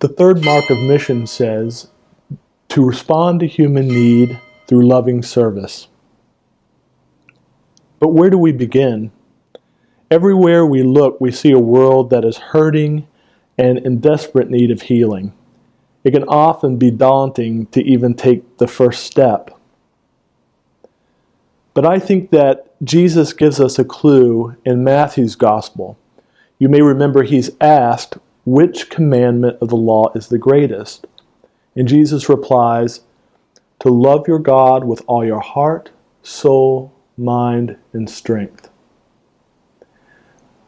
The third mark of mission says to respond to human need through loving service. But where do we begin? Everywhere we look, we see a world that is hurting and in desperate need of healing. It can often be daunting to even take the first step. But I think that Jesus gives us a clue in Matthew's gospel. You may remember he's asked, which commandment of the law is the greatest? And Jesus replies, to love your God with all your heart, soul, mind, and strength.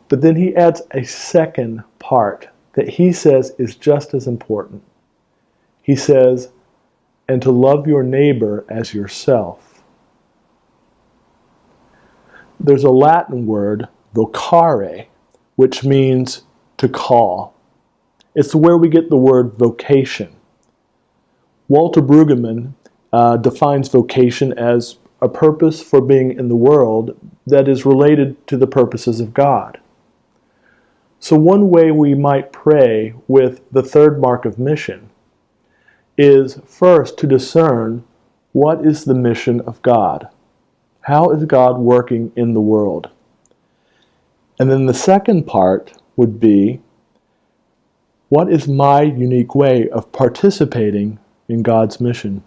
But then he adds a second part that he says is just as important. He says, and to love your neighbor as yourself. There's a Latin word, vocare, which means to call. It's where we get the word vocation. Walter Brueggemann uh, defines vocation as a purpose for being in the world that is related to the purposes of God. So one way we might pray with the third mark of mission is first to discern what is the mission of God? How is God working in the world? And then the second part would be, what is my unique way of participating in God's mission?